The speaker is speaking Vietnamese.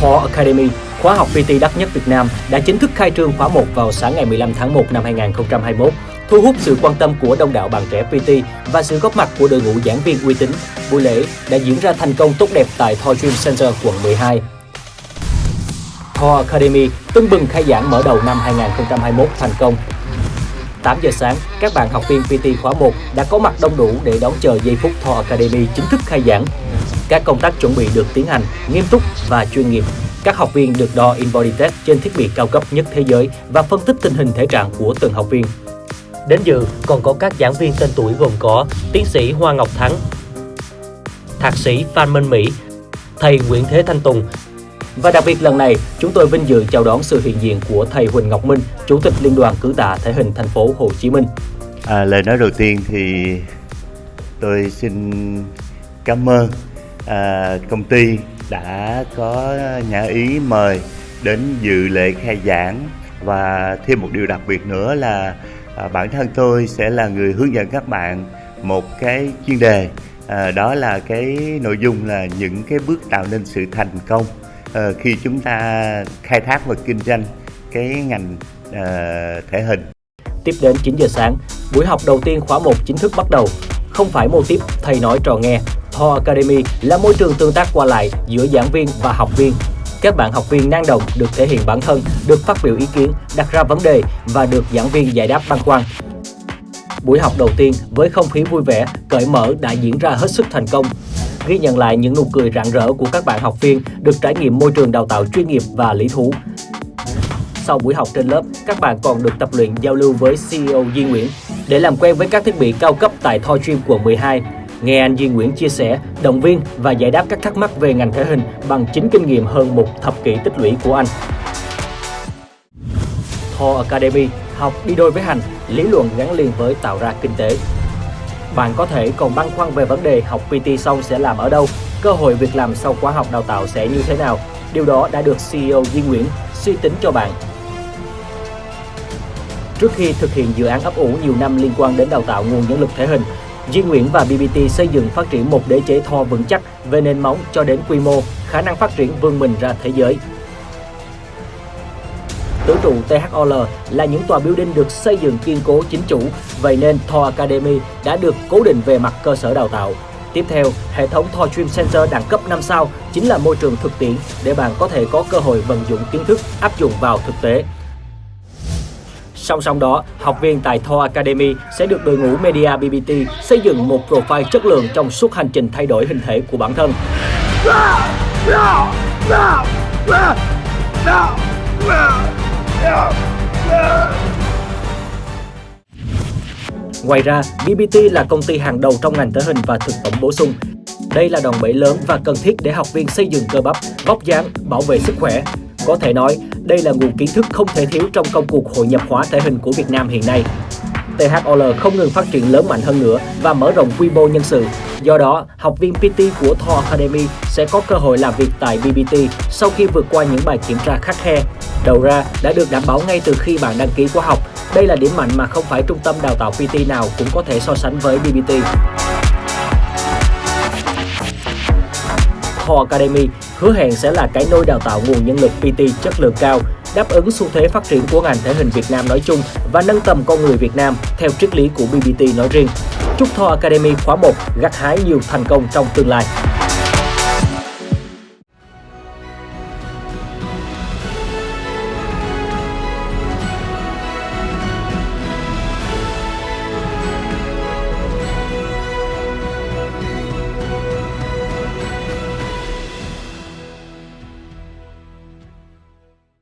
Thor Academy, khóa học PT đắt nhất Việt Nam đã chính thức khai trương khóa 1 vào sáng ngày 15 tháng 1 năm 2021, thu hút sự quan tâm của đông đảo bạn trẻ PT và sự góp mặt của đội ngũ giảng viên uy tín. Buổi lễ đã diễn ra thành công tốt đẹp tại Thor Dream Center, quận 12. Thor Academy tưng bừng khai giảng mở đầu năm 2021 thành công 8 giờ sáng, các bạn học viên PT khóa 1 đã có mặt đông đủ để đón chờ giây phút Thor Academy chính thức khai giảng. Các công tác chuẩn bị được tiến hành nghiêm túc và chuyên nghiệp. Các học viên được đo InBody Test trên thiết bị cao cấp nhất thế giới và phân tích tình hình thể trạng của từng học viên. Đến dự còn có các giảng viên tên tuổi gồm có tiến sĩ Hoa Ngọc Thắng, thạc sĩ Phan Minh Mỹ, thầy Nguyễn Thế Thanh Tùng, và đặc biệt lần này, chúng tôi vinh dự chào đón sự hiện diện của thầy Huỳnh Ngọc Minh, Chủ tịch Liên đoàn Cử tạ Thể hình thành phố Hồ Chí Minh. À, lời nói đầu tiên thì tôi xin cảm ơn à, công ty đã có nhà ý mời đến dự lễ khai giảng và thêm một điều đặc biệt nữa là à, bản thân tôi sẽ là người hướng dẫn các bạn một cái chuyên đề à, đó là cái nội dung là những cái bước tạo nên sự thành công à, khi chúng ta khai thác và kinh doanh cái ngành à, thể hình. Tiếp đến 9 giờ sáng, buổi học đầu tiên khóa 1 chính thức bắt đầu. Không phải mô tiếp thầy nói trò nghe, Thor Academy là môi trường tương tác qua lại giữa giảng viên và học viên. Các bạn học viên năng động được thể hiện bản thân, được phát biểu ý kiến, đặt ra vấn đề và được giảng viên giải đáp băn khoăn. Buổi học đầu tiên với không khí vui vẻ, cởi mở đã diễn ra hết sức thành công ghi nhận lại những nụ cười rạng rỡ của các bạn học viên được trải nghiệm môi trường đào tạo chuyên nghiệp và lý thú. Sau buổi học trên lớp, các bạn còn được tập luyện giao lưu với CEO Duy Nguyễn để làm quen với các thiết bị cao cấp tại Thoi Gym quận 12. Nghe anh Duy Nguyễn chia sẻ, động viên và giải đáp các thắc mắc về ngành thể hình bằng chính kinh nghiệm hơn một thập kỷ tích lũy của anh. Thor Academy học đi đôi với hành, lý luận gắn liền với tạo ra kinh tế. Bạn có thể còn băn khoăn về vấn đề học PT xong sẽ làm ở đâu, cơ hội việc làm sau khóa học đào tạo sẽ như thế nào. Điều đó đã được CEO Duy Nguyễn suy tính cho bạn. Trước khi thực hiện dự án ấp ủ nhiều năm liên quan đến đào tạo nguồn nhân lực thể hình, Duy Nguyễn và BBT xây dựng phát triển một đế chế thò vững chắc về nền móng cho đến quy mô, khả năng phát triển vươn mình ra thế giới. Tứ trụ THOL là những tòa building được xây dựng kiên cố chính chủ, vậy nên Thor Academy đã được cố định về mặt cơ sở đào tạo. Tiếp theo, hệ thống Thor Dream Center đẳng cấp 5 sao chính là môi trường thực tiễn để bạn có thể có cơ hội vận dụng kiến thức áp dụng vào thực tế. Song song đó, học viên tại Thor Academy sẽ được đội ngũ Media BBT xây dựng một profile chất lượng trong suốt hành trình thay đổi hình thể của bản thân. Ngoài ra, BBT là công ty hàng đầu trong ngành thể hình và thực phẩm bổ sung. Đây là đòn bẩy lớn và cần thiết để học viên xây dựng cơ bắp, vóc dáng, bảo vệ sức khỏe. Có thể nói, đây là nguồn kiến thức không thể thiếu trong công cuộc hội nhập hóa thể hình của Việt Nam hiện nay. THOL không ngừng phát triển lớn mạnh hơn nữa và mở rộng quy mô nhân sự. Do đó, học viên PT của Thor Academy sẽ có cơ hội làm việc tại BBT sau khi vượt qua những bài kiểm tra khắc khe. Đầu ra đã được đảm bảo ngay từ khi bạn đăng ký khóa học. Đây là điểm mạnh mà không phải trung tâm đào tạo PT nào cũng có thể so sánh với BBT. Thor Academy hứa hẹn sẽ là cái nôi đào tạo nguồn nhân lực PT chất lượng cao, đáp ứng xu thế phát triển của ngành thể hình Việt Nam nói chung và nâng tầm con người Việt Nam theo triết lý của BBT nói riêng. Chúc Thor Academy khóa 1 gặt hái nhiều thành công trong tương lai.